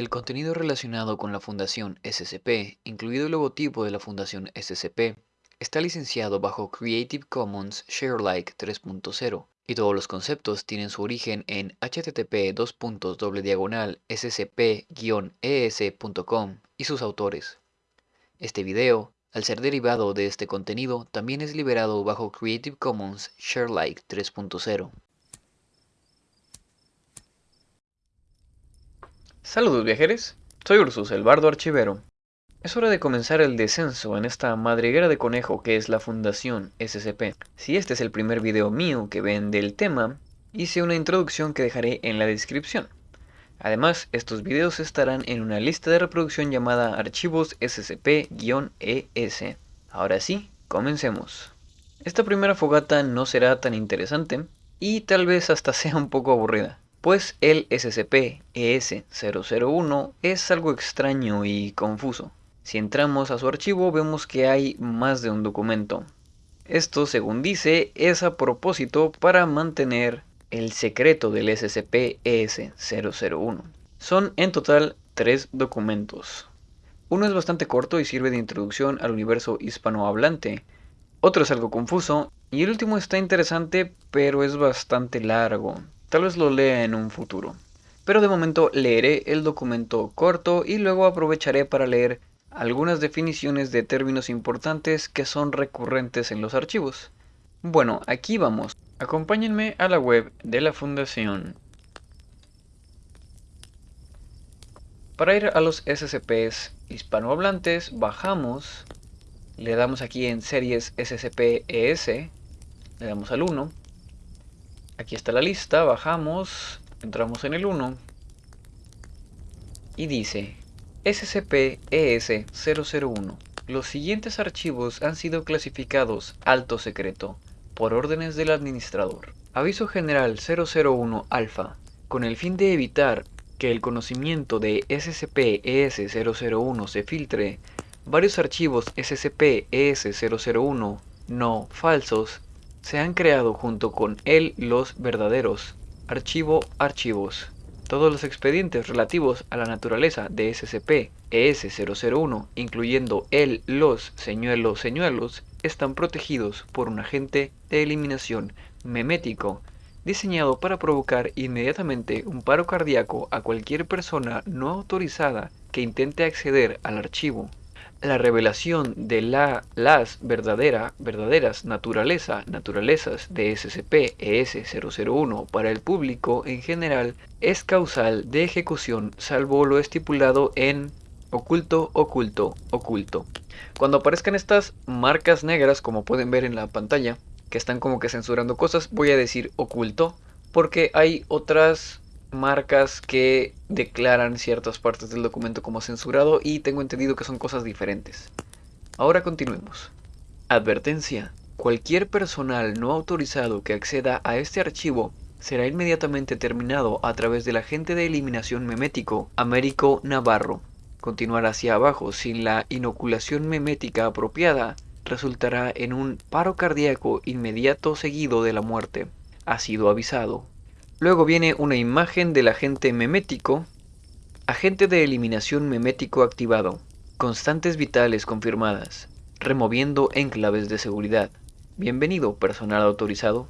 El contenido relacionado con la Fundación SCP, incluido el logotipo de la Fundación SCP, está licenciado bajo Creative Commons Sharealike 3.0 y todos los conceptos tienen su origen en http scp-es.com y sus autores. Este video, al ser derivado de este contenido, también es liberado bajo Creative Commons Sharealike 3.0. Saludos viajeros, soy Ursus, el bardo archivero. Es hora de comenzar el descenso en esta madriguera de conejo que es la Fundación SCP. Si este es el primer video mío que ven del tema, hice una introducción que dejaré en la descripción. Además, estos videos estarán en una lista de reproducción llamada Archivos SCP-ES. Ahora sí, comencemos. Esta primera fogata no será tan interesante y tal vez hasta sea un poco aburrida pues el SCP-ES001 es algo extraño y confuso. Si entramos a su archivo vemos que hay más de un documento. Esto, según dice, es a propósito para mantener el secreto del SCP-ES001. Son en total tres documentos. Uno es bastante corto y sirve de introducción al universo hispanohablante. Otro es algo confuso y el último está interesante pero es bastante largo. Tal vez lo lea en un futuro. Pero de momento leeré el documento corto y luego aprovecharé para leer algunas definiciones de términos importantes que son recurrentes en los archivos. Bueno, aquí vamos. Acompáñenme a la web de la fundación. Para ir a los SCPs hispanohablantes, bajamos, le damos aquí en series SCP-ES, le damos al 1, Aquí está la lista, bajamos, entramos en el 1 y dice SCP-ES-001. Los siguientes archivos han sido clasificados alto secreto por órdenes del administrador. Aviso general 001 alfa. Con el fin de evitar que el conocimiento de SCP-ES-001 se filtre, varios archivos SCP-ES-001 no falsos se han creado junto con él los verdaderos. Archivo Archivos. Todos los expedientes relativos a la naturaleza de SCP-ES001, incluyendo el, los, señuelos, señuelos, están protegidos por un agente de eliminación memético diseñado para provocar inmediatamente un paro cardíaco a cualquier persona no autorizada que intente acceder al archivo la revelación de la, las verdadera, verdaderas naturaleza, naturalezas de SCP-ES001 para el público en general es causal de ejecución salvo lo estipulado en oculto, oculto, oculto. Cuando aparezcan estas marcas negras como pueden ver en la pantalla, que están como que censurando cosas, voy a decir oculto porque hay otras marcas que declaran ciertas partes del documento como censurado y tengo entendido que son cosas diferentes. Ahora continuemos. Advertencia. Cualquier personal no autorizado que acceda a este archivo será inmediatamente terminado a través del agente de eliminación memético Américo Navarro. Continuar hacia abajo sin la inoculación memética apropiada resultará en un paro cardíaco inmediato seguido de la muerte. Ha sido avisado. Luego viene una imagen del agente memético, agente de eliminación memético activado, constantes vitales confirmadas, removiendo enclaves de seguridad. Bienvenido, personal autorizado.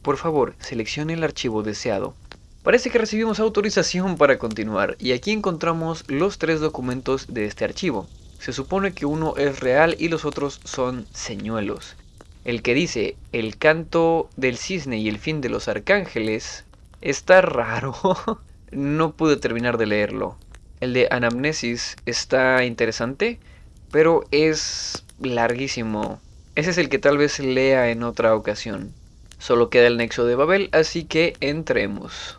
Por favor, seleccione el archivo deseado. Parece que recibimos autorización para continuar y aquí encontramos los tres documentos de este archivo. Se supone que uno es real y los otros son señuelos. El que dice el canto del cisne y el fin de los arcángeles Está raro. no pude terminar de leerlo. El de Anamnesis está interesante, pero es larguísimo. Ese es el que tal vez lea en otra ocasión. Solo queda el nexo de Babel, así que entremos.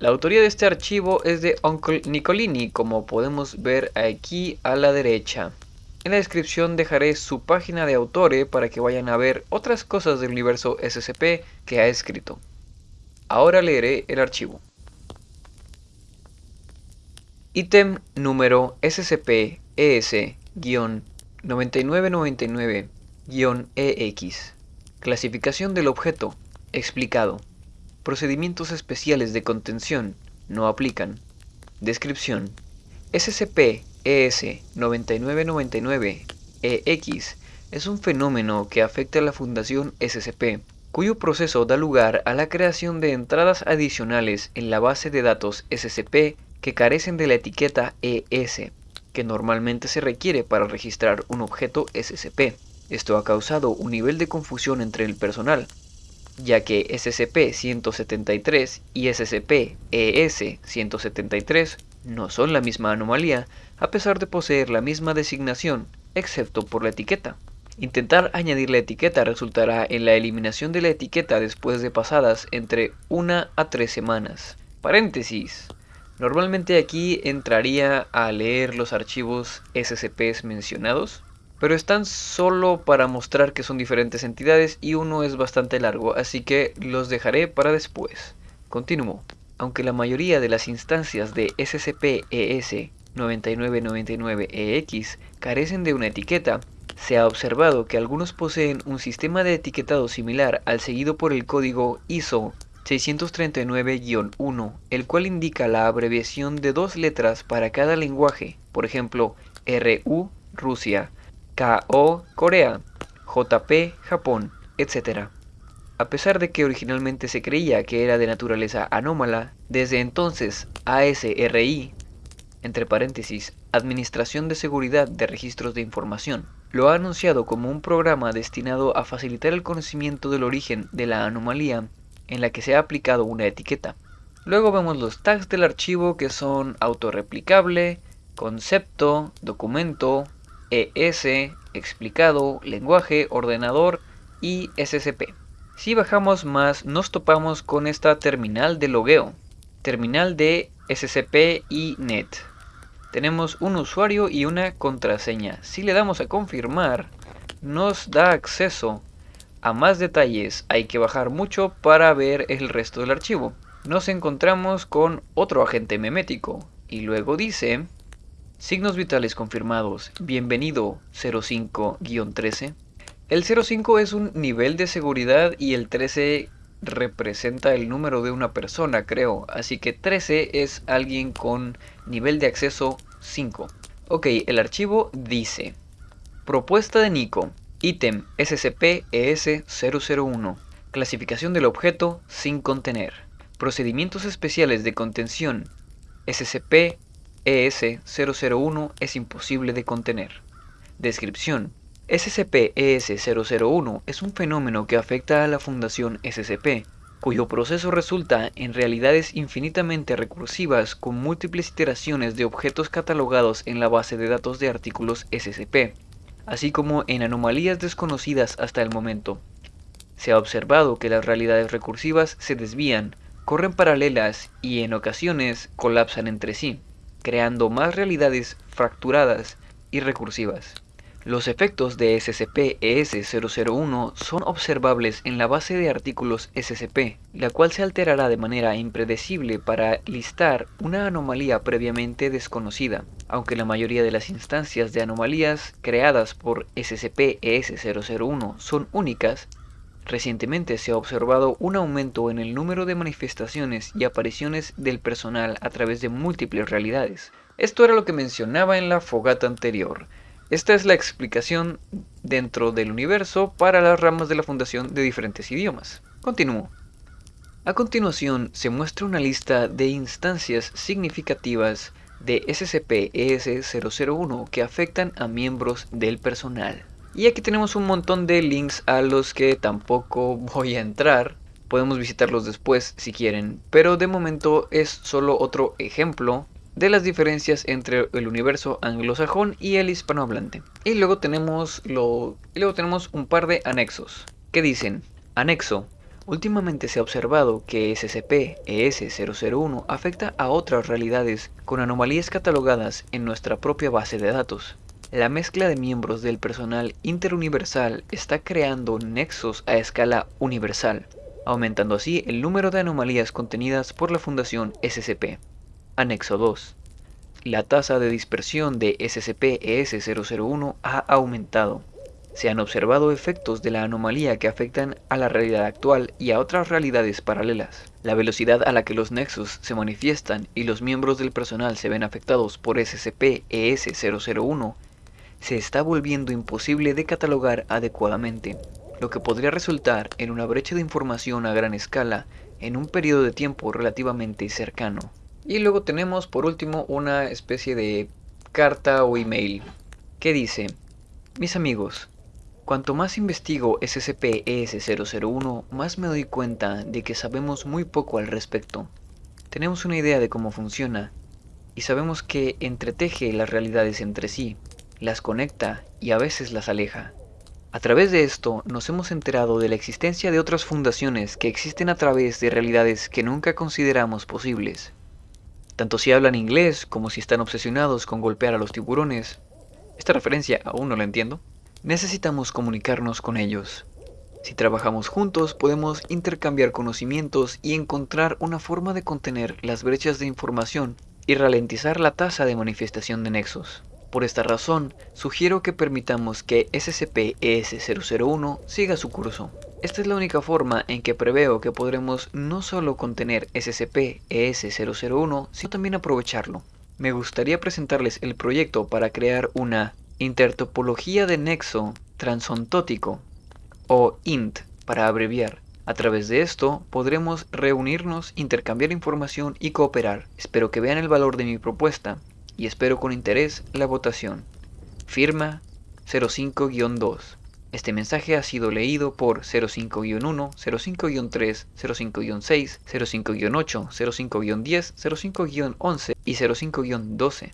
La autoría de este archivo es de Uncle Nicolini, como podemos ver aquí a la derecha. En la descripción dejaré su página de autore para que vayan a ver otras cosas del universo SCP que ha escrito. Ahora leeré el archivo. Ítem número SCP-ES-9999-EX. Clasificación del objeto. Explicado. Procedimientos especiales de contención. No aplican. Descripción. SCP-ES9999-EX es un fenómeno que afecta a la Fundación SCP, cuyo proceso da lugar a la creación de entradas adicionales en la base de datos SCP que carecen de la etiqueta ES, que normalmente se requiere para registrar un objeto SCP. Esto ha causado un nivel de confusión entre el personal, ya que SCP-173 y SCP-ES-173 no son la misma anomalía, a pesar de poseer la misma designación, excepto por la etiqueta. Intentar añadir la etiqueta resultará en la eliminación de la etiqueta después de pasadas entre una a tres semanas. Paréntesis. Normalmente aquí entraría a leer los archivos SCPs mencionados, pero están solo para mostrar que son diferentes entidades y uno es bastante largo, así que los dejaré para después. Continúo. Aunque la mayoría de las instancias de SCP-ES 9999EX carecen de una etiqueta, se ha observado que algunos poseen un sistema de etiquetado similar al seguido por el código ISO 639-1, el cual indica la abreviación de dos letras para cada lenguaje, por ejemplo, RU, Rusia, KO, Corea, JP, Japón, etc. A pesar de que originalmente se creía que era de naturaleza anómala, desde entonces ASRI, entre paréntesis, Administración de Seguridad de Registros de Información, lo ha anunciado como un programa destinado a facilitar el conocimiento del origen de la anomalía en la que se ha aplicado una etiqueta. Luego vemos los tags del archivo que son autorreplicable, concepto, documento, ES, explicado, lenguaje, ordenador y SCP. Si bajamos más nos topamos con esta terminal de logueo, terminal de SCP y NET tenemos un usuario y una contraseña. Si le damos a confirmar, nos da acceso a más detalles. Hay que bajar mucho para ver el resto del archivo. Nos encontramos con otro agente memético y luego dice signos vitales confirmados. Bienvenido 05-13. El 05 es un nivel de seguridad y el 13 representa el número de una persona, creo. Así que 13 es alguien con nivel de acceso 5. Ok, el archivo dice Propuesta de Nico, ítem SCP-ES001, clasificación del objeto sin contener, procedimientos especiales de contención SCP-ES001 es imposible de contener. Descripción SCP-ES001 es un fenómeno que afecta a la Fundación SCP, cuyo proceso resulta en realidades infinitamente recursivas con múltiples iteraciones de objetos catalogados en la base de datos de artículos SCP, así como en anomalías desconocidas hasta el momento. Se ha observado que las realidades recursivas se desvían, corren paralelas y en ocasiones colapsan entre sí, creando más realidades fracturadas y recursivas. Los efectos de SCP-ES001 son observables en la base de artículos SCP, la cual se alterará de manera impredecible para listar una anomalía previamente desconocida. Aunque la mayoría de las instancias de anomalías creadas por SCP-ES001 son únicas, Recientemente se ha observado un aumento en el número de manifestaciones y apariciones del personal a través de múltiples realidades. Esto era lo que mencionaba en la fogata anterior. Esta es la explicación dentro del universo para las ramas de la fundación de diferentes idiomas. Continúo. A continuación se muestra una lista de instancias significativas de SCP-ES001 que afectan a miembros del personal. Y aquí tenemos un montón de links a los que tampoco voy a entrar. Podemos visitarlos después si quieren, pero de momento es solo otro ejemplo de las diferencias entre el universo anglosajón y el hispanohablante. Y luego tenemos, lo, luego tenemos un par de anexos que dicen, anexo, últimamente se ha observado que SCP-ES001 afecta a otras realidades con anomalías catalogadas en nuestra propia base de datos. La mezcla de miembros del personal interuniversal está creando nexos a escala universal, aumentando así el número de anomalías contenidas por la Fundación SCP. Anexo 2. La tasa de dispersión de SCP-ES001 ha aumentado. Se han observado efectos de la anomalía que afectan a la realidad actual y a otras realidades paralelas. La velocidad a la que los nexos se manifiestan y los miembros del personal se ven afectados por SCP-ES-001 se está volviendo imposible de catalogar adecuadamente, lo que podría resultar en una brecha de información a gran escala en un periodo de tiempo relativamente cercano. Y luego tenemos por último una especie de carta o email que dice, mis amigos, Cuanto más investigo SCP-ES001, más me doy cuenta de que sabemos muy poco al respecto. Tenemos una idea de cómo funciona, y sabemos que entreteje las realidades entre sí, las conecta y a veces las aleja. A través de esto nos hemos enterado de la existencia de otras fundaciones que existen a través de realidades que nunca consideramos posibles. Tanto si hablan inglés como si están obsesionados con golpear a los tiburones. Esta referencia aún no la entiendo necesitamos comunicarnos con ellos. Si trabajamos juntos podemos intercambiar conocimientos y encontrar una forma de contener las brechas de información y ralentizar la tasa de manifestación de nexos. Por esta razón, sugiero que permitamos que SCP-ES001 siga su curso. Esta es la única forma en que preveo que podremos no solo contener SCP-ES001, sino también aprovecharlo. Me gustaría presentarles el proyecto para crear una intertopología de nexo transontótico o INT para abreviar. A través de esto podremos reunirnos, intercambiar información y cooperar. Espero que vean el valor de mi propuesta y espero con interés la votación. Firma 05-2. Este mensaje ha sido leído por 05-1, 05-3, 05-6, 05-8, 05-10, 05-11 y 05-12.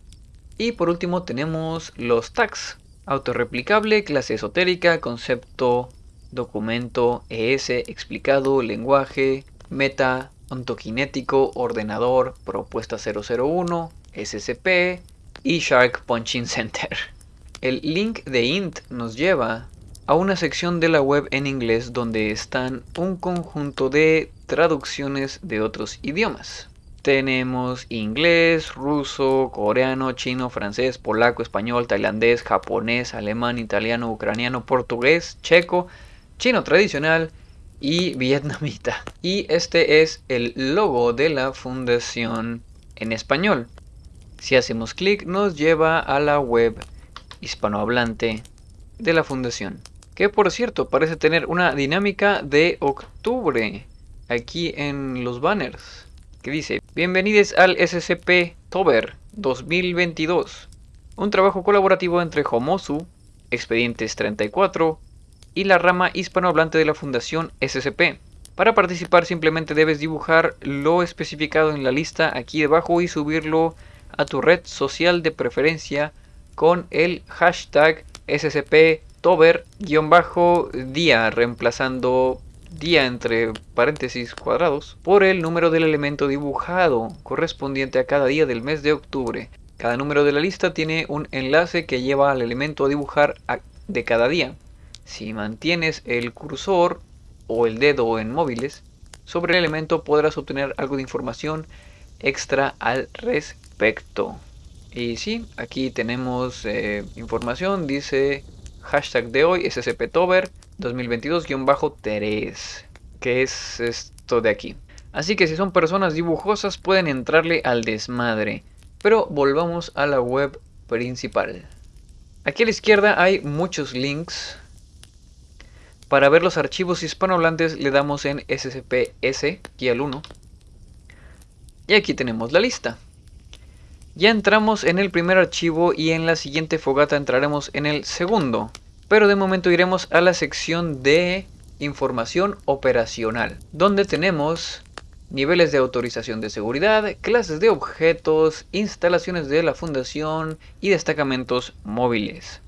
Y por último tenemos los tags. Autorreplicable, clase esotérica, concepto, documento, ES, explicado, lenguaje, meta, ontokinético, ordenador, propuesta 001, SCP y Shark Punching Center. El link de int nos lleva a una sección de la web en inglés donde están un conjunto de traducciones de otros idiomas. Tenemos inglés, ruso, coreano, chino, francés, polaco, español, tailandés, japonés, alemán, italiano, ucraniano, portugués, checo, chino tradicional y vietnamita. Y este es el logo de la fundación en español. Si hacemos clic nos lleva a la web hispanohablante de la fundación. Que por cierto parece tener una dinámica de octubre aquí en los banners que dice, bienvenidos al SCP Tober 2022, un trabajo colaborativo entre Homosu, Expedientes 34 y la rama hispanohablante de la Fundación SCP. Para participar simplemente debes dibujar lo especificado en la lista aquí debajo y subirlo a tu red social de preferencia con el hashtag SCP Tober-día reemplazando día entre paréntesis cuadrados por el número del elemento dibujado correspondiente a cada día del mes de octubre. Cada número de la lista tiene un enlace que lleva al elemento a dibujar de cada día. Si mantienes el cursor o el dedo en móviles sobre el elemento podrás obtener algo de información extra al respecto. Y sí, aquí tenemos eh, información, dice hashtag de hoy scptober 2022-3, que es esto de aquí. Así que si son personas dibujosas pueden entrarle al desmadre. Pero volvamos a la web principal. Aquí a la izquierda hay muchos links. Para ver los archivos hispanohablantes le damos en SCPS, aquí al 1. Y aquí tenemos la lista. Ya entramos en el primer archivo y en la siguiente fogata entraremos en el segundo. Pero de momento iremos a la sección de información operacional, donde tenemos niveles de autorización de seguridad, clases de objetos, instalaciones de la fundación y destacamentos móviles.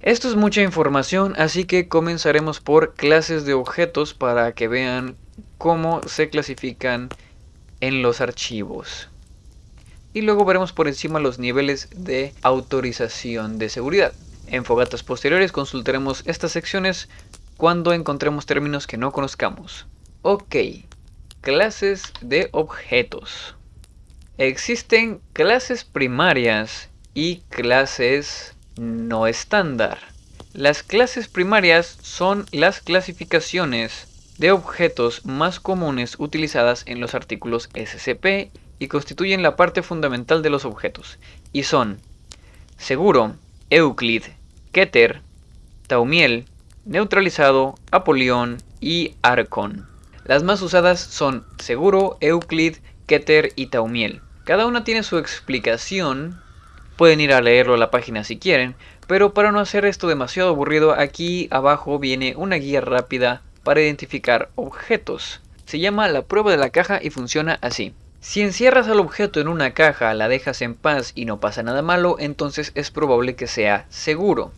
Esto es mucha información, así que comenzaremos por clases de objetos para que vean cómo se clasifican en los archivos. Y luego veremos por encima los niveles de autorización de seguridad. En fogatas posteriores consultaremos estas secciones cuando encontremos términos que no conozcamos. Ok, clases de objetos. Existen clases primarias y clases no estándar. Las clases primarias son las clasificaciones de objetos más comunes utilizadas en los artículos SCP y constituyen la parte fundamental de los objetos, y son seguro, Euclid, Keter, Taumiel, neutralizado, Apolión y Arcon. Las más usadas son seguro, Euclid, Keter y Taumiel. Cada una tiene su explicación, pueden ir a leerlo a la página si quieren, pero para no hacer esto demasiado aburrido, aquí abajo viene una guía rápida para identificar objetos. Se llama la prueba de la caja y funciona así. Si encierras al objeto en una caja, la dejas en paz y no pasa nada malo, entonces es probable que sea seguro.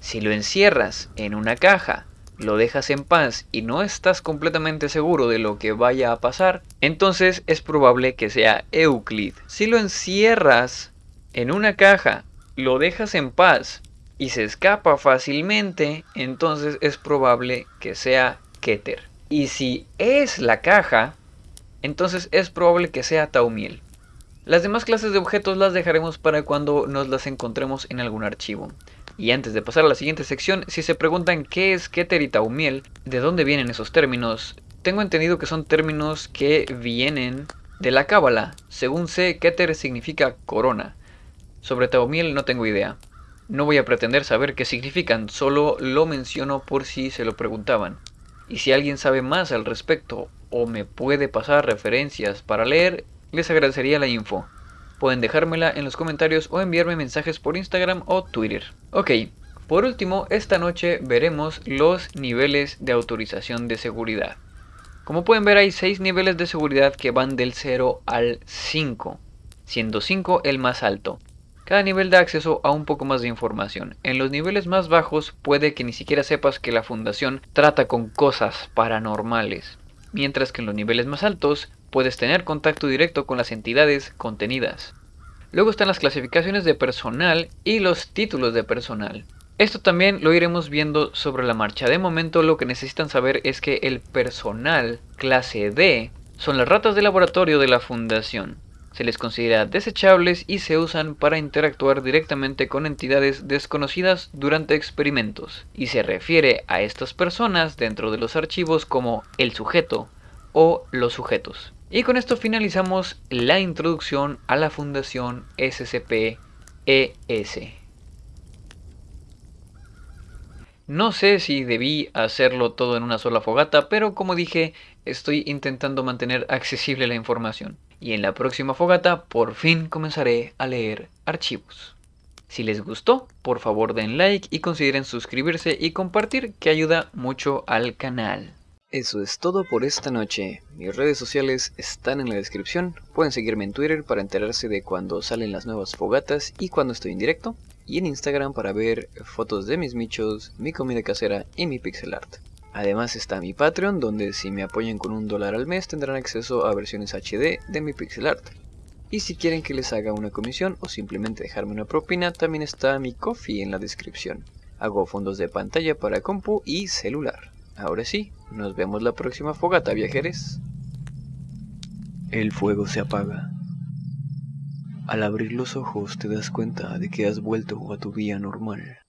Si lo encierras en una caja, lo dejas en paz y no estás completamente seguro de lo que vaya a pasar, entonces es probable que sea Euclid. Si lo encierras en una caja, lo dejas en paz y se escapa fácilmente, entonces es probable que sea Keter. Y si es la caja, entonces es probable que sea Taumiel. Las demás clases de objetos las dejaremos para cuando nos las encontremos en algún archivo. Y antes de pasar a la siguiente sección, si se preguntan qué es Keter y Taumiel, de dónde vienen esos términos, tengo entendido que son términos que vienen de la Cábala. Según sé, Keter significa corona. Sobre Taumiel no tengo idea. No voy a pretender saber qué significan, solo lo menciono por si se lo preguntaban. Y si alguien sabe más al respecto o me puede pasar referencias para leer, les agradecería la info. Pueden dejármela en los comentarios o enviarme mensajes por Instagram o Twitter. Ok, por último, esta noche veremos los niveles de autorización de seguridad. Como pueden ver hay 6 niveles de seguridad que van del 0 al 5, siendo 5 el más alto. Cada nivel da acceso a un poco más de información. En los niveles más bajos puede que ni siquiera sepas que la fundación trata con cosas paranormales, mientras que en los niveles más altos puedes tener contacto directo con las entidades contenidas. Luego están las clasificaciones de personal y los títulos de personal. Esto también lo iremos viendo sobre la marcha. De momento lo que necesitan saber es que el personal clase D son las ratas de laboratorio de la fundación. Se les considera desechables y se usan para interactuar directamente con entidades desconocidas durante experimentos. Y se refiere a estas personas dentro de los archivos como el sujeto o los sujetos. Y con esto finalizamos la introducción a la Fundación SCP-ES. No sé si debí hacerlo todo en una sola fogata, pero como dije, estoy intentando mantener accesible la información. Y en la próxima fogata, por fin comenzaré a leer archivos. Si les gustó, por favor den like y consideren suscribirse y compartir que ayuda mucho al canal. Eso es todo por esta noche. Mis redes sociales están en la descripción. Pueden seguirme en Twitter para enterarse de cuando salen las nuevas fogatas y cuando estoy en directo. Y en Instagram para ver fotos de mis michos, mi comida casera y mi pixel art. Además está mi Patreon, donde si me apoyan con un dólar al mes tendrán acceso a versiones HD de mi pixel art. Y si quieren que les haga una comisión o simplemente dejarme una propina, también está mi coffee en la descripción. Hago fondos de pantalla para compu y celular. Ahora sí, nos vemos la próxima fogata, viajeros. El fuego se apaga. Al abrir los ojos te das cuenta de que has vuelto a tu vida normal.